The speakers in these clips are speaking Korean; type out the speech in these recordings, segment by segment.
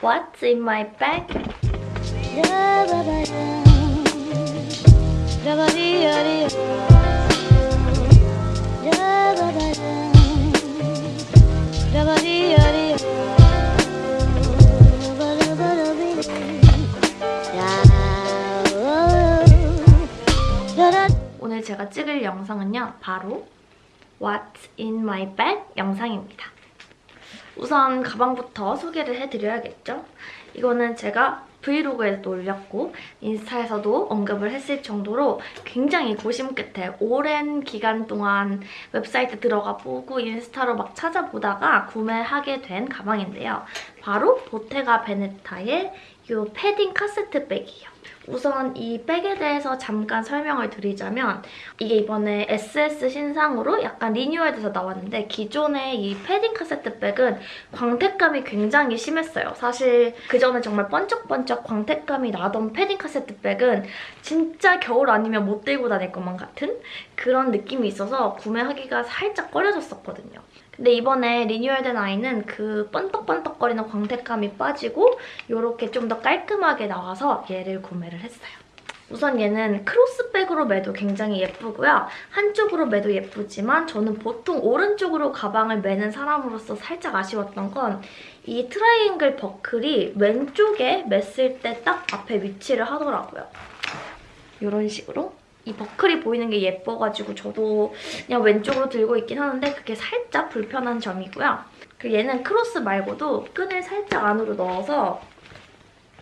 What's in my bag? 오늘 제가 찍을 영상은요. 바로 What's in my bag 영상입니다. 우선 가방부터 소개를 해드려야겠죠? 이거는 제가 브이로그에도 올렸고 인스타에서도 언급을 했을 정도로 굉장히 고심 끝에 오랜 기간 동안 웹사이트 들어가 보고 인스타로 막 찾아보다가 구매하게 된 가방인데요. 바로 보테가 베네타의 이 패딩 카세트 백이에요. 우선 이 백에 대해서 잠깐 설명을 드리자면 이게 이번에 SS 신상으로 약간 리뉴얼돼서 나왔는데 기존의 이 패딩 카세트 백은 광택감이 굉장히 심했어요. 사실 그전에 정말 번쩍번쩍 광택감이 나던 패딩 카세트 백은 진짜 겨울 아니면 못 들고 다닐 것만 같은 그런 느낌이 있어서 구매하기가 살짝 꺼려졌었거든요. 근데 이번에 리뉴얼된 아이는 그 번떡번떡거리는 광택감이 빠지고 이렇게 좀 더 깔끔하게 나와서 얘를 구매를 했어요. 우선 얘는 크로스백으로 매도 굉장히 예쁘고요. 한쪽으로 매도 예쁘지만 저는 보통 오른쪽으로 가방을 매는 사람으로서 살짝 아쉬웠던 건 이 트라이앵글 버클이 왼쪽에 맸을 때 딱 앞에 위치를 하더라고요. 이런 식으로 이 버클이 보이는 게 예뻐가지고 저도 그냥 왼쪽으로 들고 있긴 하는데 그게 살짝 불편한 점이고요. 그리고 얘는 크로스 말고도 끈을 살짝 안으로 넣어서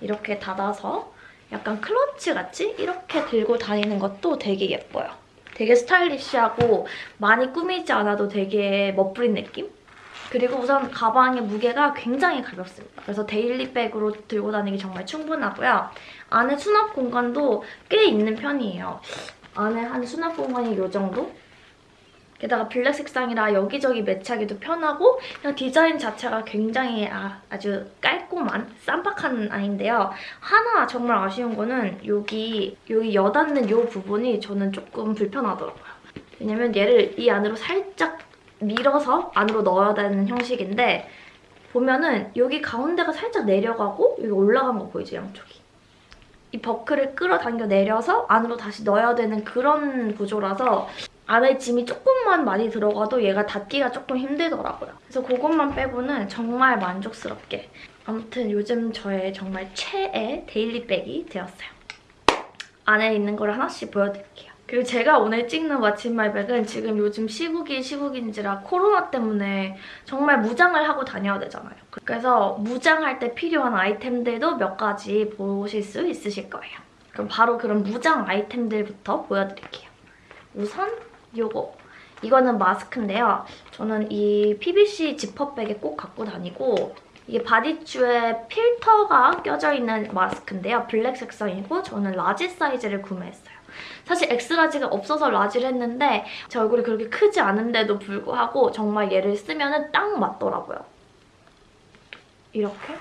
이렇게 닫아서 약간 클러치 같이 이렇게 들고 다니는 것도 되게 예뻐요. 되게 스타일리시하고 많이 꾸미지 않아도 되게 멋부린 느낌? 그리고 우선 가방의 무게가 굉장히 가볍습니다. 그래서 daily백으로 들고 다니기 정말 충분하고요. 안에 수납 공간도 꽤 있는 편이에요. 안에 한 수납 공간이 이 정도? 게다가 블랙 색상이라 여기저기 매치하기도 편하고 그냥 디자인 자체가 굉장히 아, 아주 깔끔한 쌈박한 아이인데요. 하나 정말 아쉬운 거는 여기 여기 여닫는 이 부분이 저는 조금 불편하더라고요. 왜냐면 얘를 이 안으로 살짝 밀어서 안으로 넣어야 되는 형식인데 보면은 여기 가운데가 살짝 내려가고 여기 올라간 거 보이죠, 양쪽이? 이 버클을 끌어당겨 내려서 안으로 다시 넣어야 되는 그런 구조라서 안에 짐이 조금만 많이 들어가도 얘가 닫기가 조금 힘들더라고요. 그래서 그것만 빼고는 정말 만족스럽게 아무튼 요즘 저의 정말 최애 데일리백이 되었어요. 안에 있는 걸 하나씩 보여드릴게요. 그리고 제가 오늘 찍는 왓츠마이백은 지금 요즘 시국이 시국인지라 코로나 때문에 정말 무장을 하고 다녀야 되잖아요. 그래서 무장할 때 필요한 아이템들도 몇 가지 보실 수 있으실 거예요. 그럼 바로 그런 무장 아이템들부터 보여드릴게요. 우선 요거. 이거는 마스크인데요. 저는 이 PVC 지퍼백에 꼭 갖고 다니고 이게 바디추에 필터가 껴져 있는 마스크인데요. 블랙 색상이고 저는 large 사이즈를 구매했어요. 사실 X-large가 없어서 large를 했는데 제 얼굴이 그렇게 크지 않은데도 불구하고 정말 얘를 쓰면 딱 맞더라고요. 이렇게.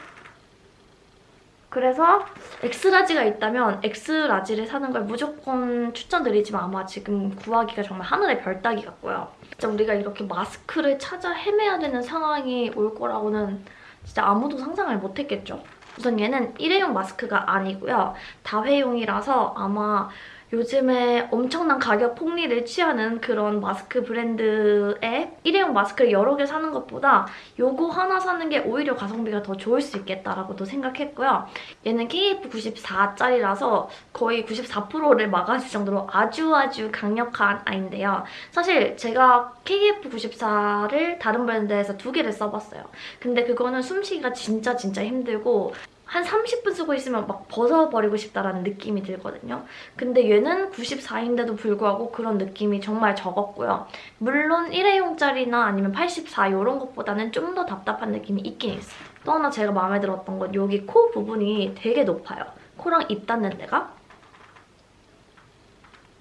그래서 X-large가 있다면 X-large를 사는 걸 무조건 추천드리지만 아마 지금 구하기가 정말 하늘의 별 따기 같고요. 진짜 우리가 이렇게 마스크를 찾아 헤매야 되는 상황이 올 거라고는 진짜 아무도 상상을 못했겠죠. 우선 얘는 일회용 마스크가 아니고요. 다회용이라서 아마 요즘에 엄청난 가격 폭리를 취하는 그런 마스크 브랜드의 일회용 마스크를 여러 개 사는 것보다 요거 하나 사는 게 오히려 가성비가 더 좋을 수 있겠다라고도 생각했고요. 얘는 KF94짜리라서 거의 94%를 막아줄 정도로 아주 아주 강력한 아이인데요. 사실 제가 KF94를 다른 브랜드에서 두 개를 써봤어요. 근데 그거는 숨쉬기가 진짜 진짜 힘들고 한 30분 쓰고 있으면 막 벗어버리고 싶다라는 느낌이 들거든요. 근데 얘는 94인데도 불구하고 그런 느낌이 정말 적었고요. 물론 1회용짜리나 아니면 84 이런 것보다는 좀 더 답답한 느낌이 있긴 있어요. 또 하나 제가 마음에 들었던 건 여기 코 부분이 되게 높아요. 코랑 입 닿는 데가.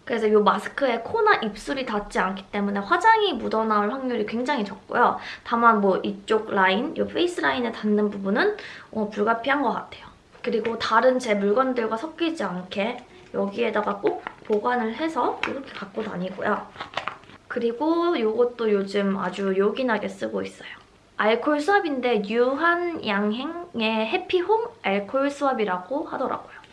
그래서 이 마스크에 코나 입술이 닿지 않기 때문에 화장이 묻어나올 확률이 굉장히 적고요. 다만 뭐 이쪽 라인, 이 face 라인에 닿는 부분은 어, 불가피한 것 같아요. 그리고 다른 제 물건들과 섞이지 않게 여기에다가 꼭 보관을 해서 이렇게 갖고 다니고요. 그리고 이것도 요즘 아주 요긴하게 쓰고 있어요. 알콜 swab인데 유한양행의 해피홈 알콜 swab이라고 하더라고요.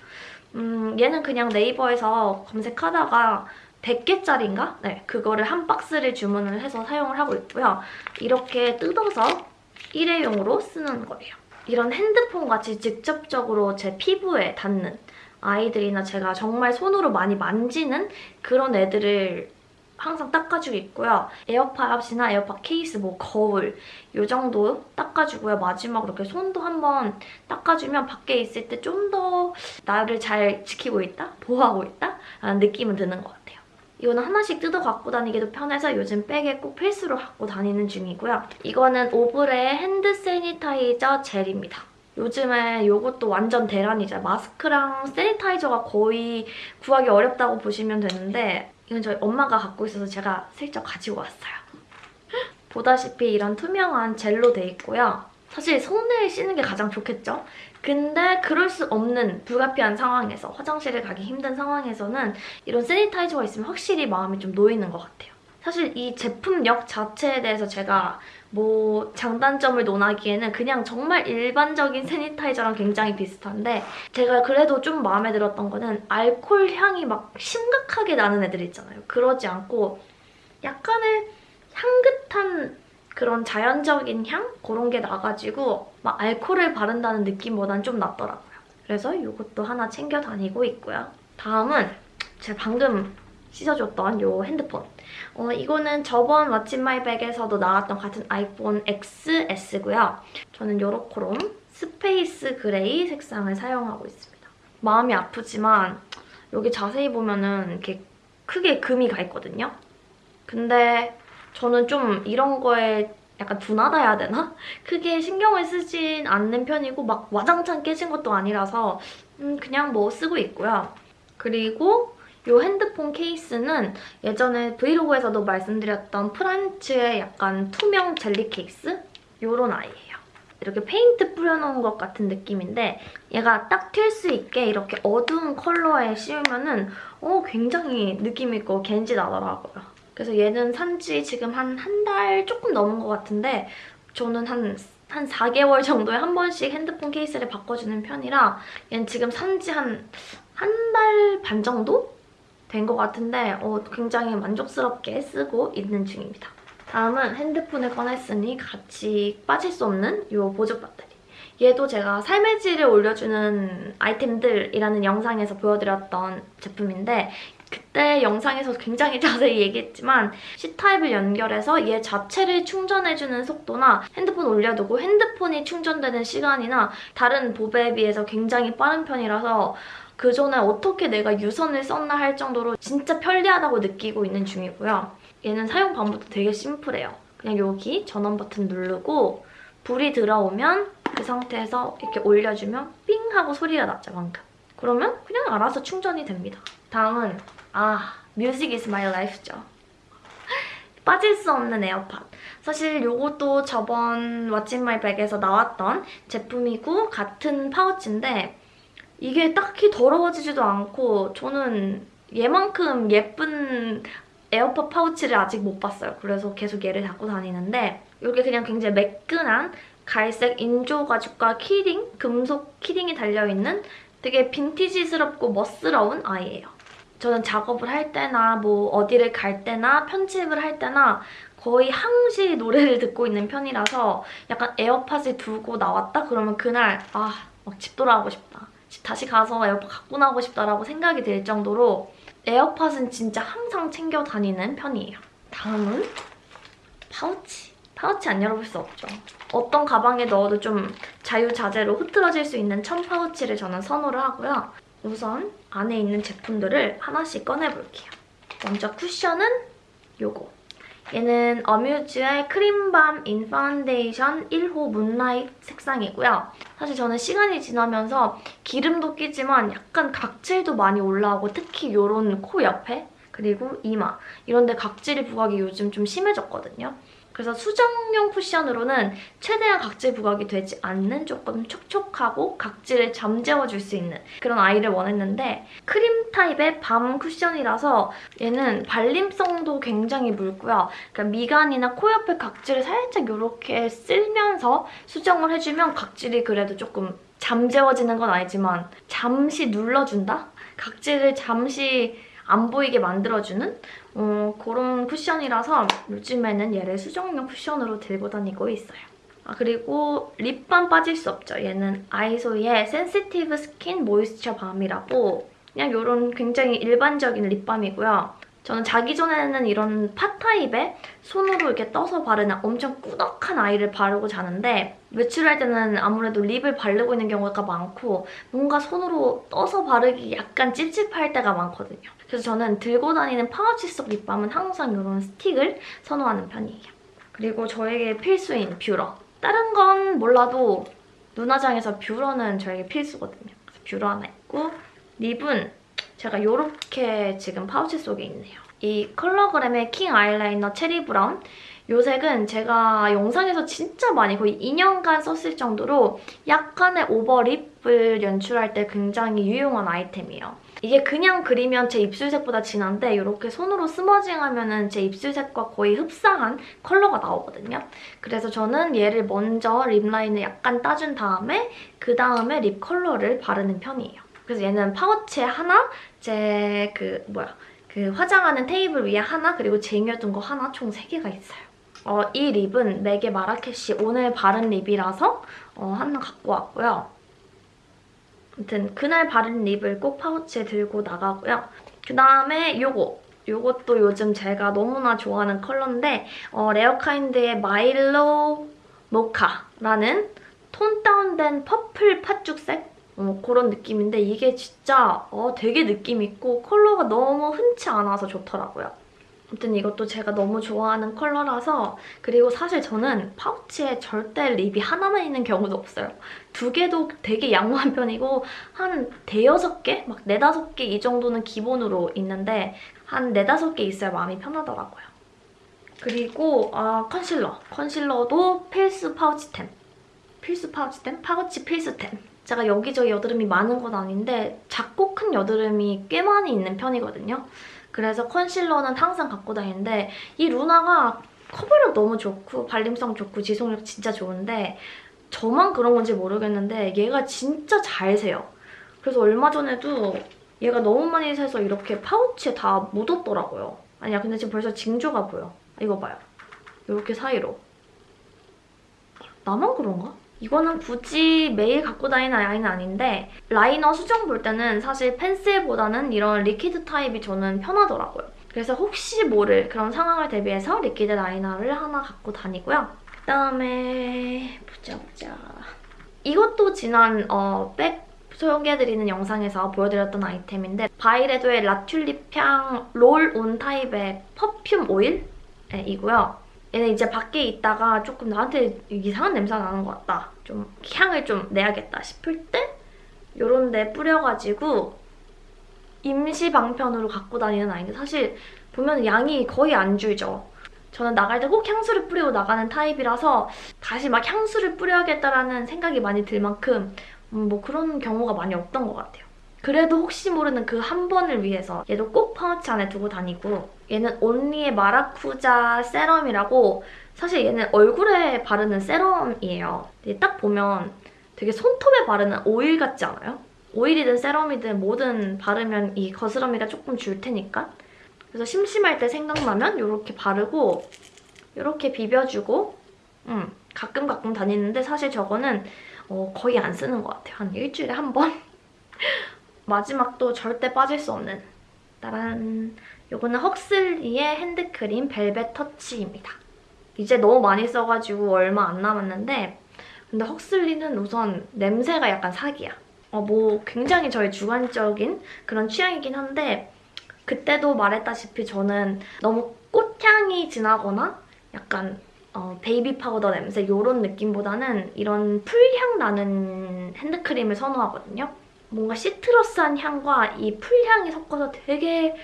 음, 얘는 그냥 네이버에서 검색하다가 100개짜리인가? 네, 그거를 한 박스를 주문을 해서 사용을 하고 있고요. 이렇게 뜯어서 일회용으로 쓰는 거예요. 이런 핸드폰 같이 직접적으로 제 피부에 닿는 아이들이나 제가 정말 손으로 많이 만지는 그런 애들을 항상 닦아주고 있고요. 에어팟이나 에어팟 케이스, 뭐 거울 이 정도 닦아주고요. 마지막으로 이렇게 손도 한번 닦아주면 밖에 있을 때 좀 더 나를 잘 지키고 있다? 보호하고 있다? 라는 느낌은 드는 것 같아요. 이거는 하나씩 뜯어 갖고 다니기도 편해서 요즘 백에 꼭 필수로 갖고 다니는 중이고요. 이거는 오브레의 hand sanitizer 젤입니다. 요즘에 이것도 완전 대란이죠. 마스크랑 sanitizer가 거의 구하기 어렵다고 보시면 되는데 이건 저희 엄마가 갖고 있어서 제가 슬쩍 가지고 왔어요. 보다시피 이런 투명한 젤로 돼 있고요. 사실 손을 씻는 게 가장 좋겠죠? 근데 그럴 수 없는 불가피한 상황에서 화장실을 가기 힘든 상황에서는 이런 세니타이저가 있으면 확실히 마음이 좀 놓이는 것 같아요. 사실 이 제품력 자체에 대해서 제가 뭐 장단점을 논하기에는 그냥 정말 일반적인 세니타이저랑 굉장히 비슷한데 제가 그래도 좀 마음에 들었던 거는 알코올 향이 막 심각하게 나는 애들 있잖아요. 그러지 않고 약간의 향긋한 그런 자연적인 향? 그런 게 나가지고 막 알코올을 바른다는 느낌보단 좀 낫더라고요. 그래서 이것도 하나 챙겨 다니고 있고요. 다음은 제가 방금 씻어줬던 이 핸드폰. 어, 이거는 저번 What's in my bag에서도 나왔던 같은 아이폰 XS고요. 저는 요렇게롬 space gray 색상을 사용하고 있습니다. 마음이 아프지만 여기 자세히 보면은 이렇게 크게 금이 가 있거든요. 근데 저는 좀 이런 거에 약간 둔하다 해야 되나? 크게 신경을 쓰진 않는 편이고 막 와장창 깨진 것도 아니라서 음, 그냥 뭐 쓰고 있고요. 그리고 이 핸드폰 케이스는 예전에 브이로그에서도 말씀드렸던 프란츠의 약간 투명 젤리 케이스? 이런 아이예요. 이렇게 페인트 뿌려놓은 것 같은 느낌인데 얘가 딱 튈 수 있게 이렇게 어두운 컬러에 씌우면 은 어, 굉장히 느낌 있고 겐지 나더라고요. 그래서 얘는 산지 지금 한 한 달 조금 넘은 것 같은데 저는 한, 한 4개월 정도에 한 번씩 핸드폰 케이스를 바꿔주는 편이라 얘는 지금 산지 한 한 달 반 정도? 된 것 같은데 어, 굉장히 만족스럽게 쓰고 있는 중입니다. 다음은 핸드폰을 꺼냈으니 같이 빠질 수 없는 이 보조 배터리. 얘도 제가 삶의 질을 올려주는 아이템들이라는 영상에서 보여드렸던 제품인데 그때 영상에서 굉장히 자세히 얘기했지만 C타입을 연결해서 얘 자체를 충전해주는 속도나 핸드폰 올려두고 핸드폰이 충전되는 시간이나 다른 보배에 비해서 굉장히 빠른 편이라서 그전에 어떻게 내가 유선을 썼나 할 정도로 진짜 편리하다고 느끼고 있는 중이고요. 얘는 사용 방법도 되게 심플해요. 그냥 여기 전원 버튼 누르고 불이 들어오면 그 상태에서 이렇게 올려주면 삥 하고 소리가 나죠, 방금. 그러면 그냥 알아서 충전이 됩니다. 다음은 아, music is my life죠. 빠질 수 없는 에어팟. 사실 이것도 저번 in my bag에서 나왔던 제품이고 같은 파우치인데 이게 딱히 더러워지지도 않고 저는 얘만큼 예쁜 에어팟 파우치를 아직 못 봤어요. 그래서 계속 얘를 갖고 다니는데 이게 그냥 굉장히 매끈한 갈색 인조 가죽과 키링, 금속 키링이 달려있는 되게 빈티지스럽고 멋스러운 아이예요. 저는 작업을 할 때나 뭐 어디를 갈 때나 편집을 할 때나 거의 항시 노래를 듣고 있는 편이라서 약간 에어팟을 두고 나왔다? 그러면 그날 아, 막 집 돌아가고 싶다. 다시 가서 에어팟 갖고 나오고 싶다라고 생각이 들 정도로 에어팟은 진짜 항상 챙겨 다니는 편이에요. 다음은 파우치. 파우치 안 열어볼 수 없죠. 어떤 가방에 넣어도 좀 자유자재로 흐트러질 수 있는 천 파우치를 저는 선호를 하고요. 우선 안에 있는 제품들을 하나씩 꺼내볼게요. 먼저 쿠션은 요거. 얘는 어뮤즈의 cream balm in foundation 1호 moonlight 색상이고요. 사실 저는 시간이 지나면서 기름도 끼지만 약간 각질도 많이 올라오고 특히 이런 코 옆에 그리고 이마 이런 데 각질이 부각이 요즘 좀 심해졌거든요. 그래서 수정용 쿠션으로는 최대한 각질 부각이 되지 않는 조금 촉촉하고 각질을 잠재워줄 수 있는 그런 아이를 원했는데 크림 타입의 밤 쿠션이라서 얘는 발림성도 굉장히 묽고요. 그러니까 미간이나 코 옆에 각질을 살짝 이렇게 쓸면서 수정을 해주면 각질이 그래도 조금 잠재워지는 건 아니지만 잠시 눌러준다? 각질을 잠시 안 보이게 만들어주는 어, 그런 쿠션이라서 요즘에는 얘를 수정용 쿠션으로 들고 다니고 있어요. 아, 그리고 립밤 빠질 수 없죠. 얘는 아이소의 센시티브 스킨 모이스처 밤이라고 그냥 이런 굉장히 일반적인 립밤이고요. 저는 자기 전에는 이런 pot 타입의 손으로 이렇게 떠서 바르는 엄청 꾸덕한 아이를 바르고 자는데 외출할 때는 아무래도 lip을 바르고 있는 경우가 많고 뭔가 손으로 떠서 바르기 약간 찝찝할 때가 많거든요. 그래서 저는 들고 다니는 파우치 속 립밤은 항상 이런 스틱을 선호하는 편이에요. 그리고 저에게 필수인 뷰러. 다른 건 몰라도 눈화장에서 뷰러는 저에게 필수거든요. 뷰러 하나 있고 lip은 제가 이렇게 지금 파우치 속에 있네요. 이 컬러그램의 킹 아이라이너 체리 브라운 이 색은 제가 영상에서 진짜 많이 거의 2년간 썼을 정도로 약간의 overlip을 연출할 때 굉장히 유용한 아이템이에요. 이게 그냥 그리면 제 입술색보다 진한데 이렇게 손으로 smudging하면 제 입술색과 거의 흡사한 컬러가 나오거든요. 그래서 저는 얘를 먼저 lip line을 약간 따준 다음에 그 다음에 lip color를 바르는 편이에요. 그래서 얘는 파우치에 하나, 제 그 뭐야 그 화장하는 테이블 위에 하나, 그리고 쟁여둔 거 하나 총 3개가 있어요. 어, 이 lip은 맥의 마라케시 오늘 바른 lip이라서 어, 하나 갖고 왔고요. 아무튼 그날 바른 lip을 꼭 파우치에 들고 나가고요. 그다음에 요거. 요것도 요즘 제가 너무나 좋아하는 컬러인데 어, 레어카인드의 마일로 모카라는 tone down된 purple 팥죽색 어, 그런 느낌인데 이게 진짜 어, 되게 느낌 있고 컬러가 너무 흔치 않아서 좋더라고요. 아무튼 이것도 제가 너무 좋아하는 컬러라서 그리고 사실 저는 파우치에 절대 lip이 하나만 있는 경우도 없어요. 두 개도 되게 양호한 편이고 한 대여섯 개? 막 네다섯 개 이 정도는 기본으로 있는데 한 네다섯 개 있어야 마음이 편하더라고요. 그리고 아 컨실러. 컨실러도 필수 파우치템. 필수 파우치템? 파우치 필수템. 제가 여기저기 여드름이 많은 건 아닌데 작고 큰 여드름이 꽤 많이 있는 편이거든요. 그래서 컨실러는 항상 갖고 다니는데 이 루나가 커버력 너무 좋고 발림성 좋고 지속력 진짜 좋은데 저만 그런 건지 모르겠는데 얘가 진짜 잘 새요. 그래서 얼마 전에도 얘가 너무 많이 새서 이렇게 파우치에 다 묻었더라고요. 아니야 근데 지금 벌써 징조가 보여. 이거 봐요. 이렇게 사이로. 나만 그런가? 이거는 굳이 매일 갖고 다니는 라인은 아닌데 라이너 수정 볼 때는 사실 펜슬보다는 이런 liquid 타입이 저는 편하더라고요. 그래서 혹시 모를 그런 상황을 대비해서 liquid liner를 하나 갖고 다니고요. 그다음에 보자 보자. 이것도 지난 어, 백 소개해드리는 영상에서 보여드렸던 아이템인데 바이레도의 라튤립 향 롤 온 타입의 퍼퓸 오일이고요. 얘는 이제 밖에 있다가 조금 나한테 이상한 냄새가 나는 것 같다. 좀 향을 좀 내야겠다 싶을 때 이런 데 뿌려가지고 임시 방편으로 갖고 다니는 아이인데 사실 보면 양이 거의 안 줄죠. 저는 나갈 때 꼭 향수를 뿌리고 나가는 타입이라서 다시 막 향수를 뿌려야겠다라는 생각이 많이 들 만큼 음, 뭐 그런 경우가 많이 없던 것 같아요. 그래도 혹시 모르는 그 한 번을 위해서 얘도 꼭 파우치 안에 두고 다니고 얘는 온리의 마라쿠자 세럼이라고 사실 얘는 얼굴에 바르는 세럼이에요. 딱 보면 되게 손톱에 바르는 오일 같지 않아요? 오일이든 세럼이든 뭐든 바르면 이 거스러미가 조금 줄 테니까 그래서 심심할 때 생각나면 이렇게 바르고 이렇게 비벼주고 음, 가끔 가끔 다니는데 사실 저거는 어, 거의 안 쓰는 것 같아요. 한 일주일에 한 번? 마지막도 절대 빠질 수 없는 따란 이거는 헉슬리의 핸드크림 벨벳 터치입니다. 이제 너무 많이 써가지고 얼마 안 남았는데 근데 헉슬리는 우선 냄새가 약간 사기야. 어, 뭐 굉장히 저의 주관적인 그런 취향이긴 한데 그때도 말했다시피 저는 너무 꽃향이 진하거나 약간 어, 베이비 파우더 냄새 이런 느낌보다는 이런 풀향 나는 핸드크림을 선호하거든요. 뭔가 citrus한 향과 이 풀향이 섞어서 되게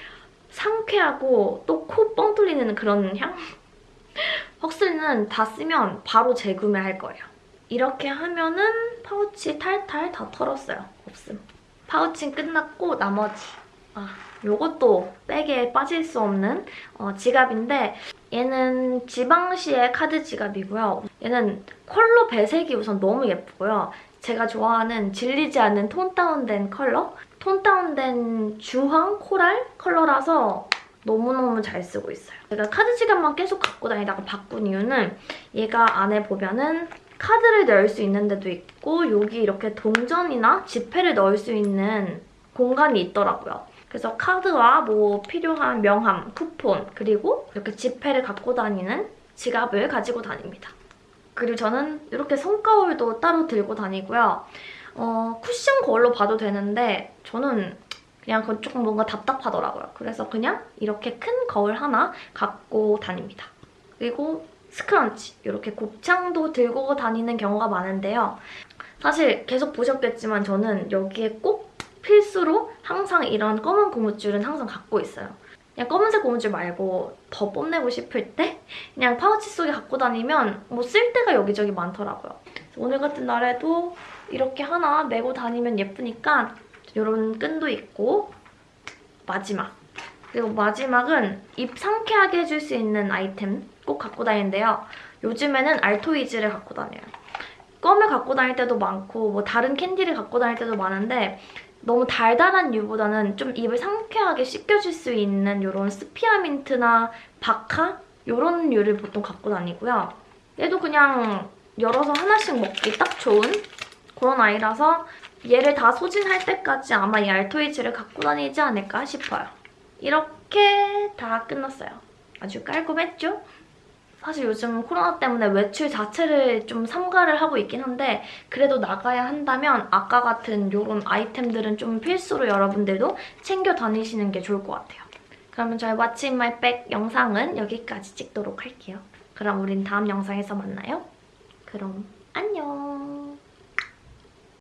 상쾌하고 또 코 뻥 뚫리는 그런 향? 헉슬리는 다 쓰면 바로 재구매할 거예요. 이렇게 하면은 파우치 탈탈 다 털었어요. 없음. 파우치는 끝났고 나머지 아 요것도 백에 빠질 수 없는 어, 지갑인데 얘는 지방시의 카드 지갑이고요. 얘는 컬러 배색이 우선 너무 예쁘고요. 제가 좋아하는 질리지 않는 tone down된 컬러? tone down된 주황 coral 컬러라서 너무너무 잘 쓰고 있어요. 제가 카드 지갑만 계속 갖고 다니다가 바꾼 이유는 얘가 안에 보면은 카드를 넣을 수 있는 데도 있고 여기 이렇게 동전이나 지폐를 넣을 수 있는 공간이 있더라고요. 그래서 카드와 뭐 필요한 명함, 쿠폰, 그리고 이렇게 지폐를 갖고 다니는 지갑을 가지고 다닙니다. 그리고 저는 이렇게 손거울도 따로 들고 다니고요. 어, 쿠션 거울로 봐도 되는데 저는 그냥 그건 조금 뭔가 답답하더라고요. 그래서 그냥 이렇게 큰 거울 하나 갖고 다닙니다. 그리고 스크런치, 이렇게 곱창도 들고 다니는 경우가 많은데요. 사실 계속 보셨겠지만 저는 여기에 꼭 필수로 항상 이런 검은 고무줄은 항상 갖고 있어요. 그냥 검은색 고무줄 말고 더 뽐내고 싶을 때 그냥 파우치 속에 갖고 다니면 뭐쓸 데가 여기저기 많더라고요. 오늘 같은 날에도 이렇게 하나 메고 다니면 예쁘니까 이런 끈도 있고 마지막 그리고 마지막은 입 상쾌하게 해줄 수 있는 아이템 꼭 갖고 다니는데요. 요즘에는 알토이즈를 갖고 다녀요. 껌을 갖고 다닐 때도 많고 뭐 다른 캔디를 갖고 다닐 때도 많은데 너무 달달한 류보다는 좀 입을 상쾌하게 씻겨줄 수 있는 이런 spearmint나 박하 이런 류를 보통 갖고 다니고요. 얘도 그냥 열어서 하나씩 먹기 딱 좋은 그런 아이라서 얘를 다 소진할 때까지 아마 이 알토이즈를 갖고 다니지 않을까 싶어요. 이렇게 다 끝났어요. 아주 깔끔했죠? 사실 요즘 코로나 때문에 외출 자체를 좀 삼가를 하고 있긴 한데 그래도 나가야 한다면 아까 같은 이런 아이템들은 좀 필수로 여러분들도 챙겨 다니시는 게 좋을 것 같아요. 그러면 저희 What's in my bag 영상은 여기까지 찍도록 할게요. 그럼 우린 다음 영상에서 만나요. 그럼 안녕!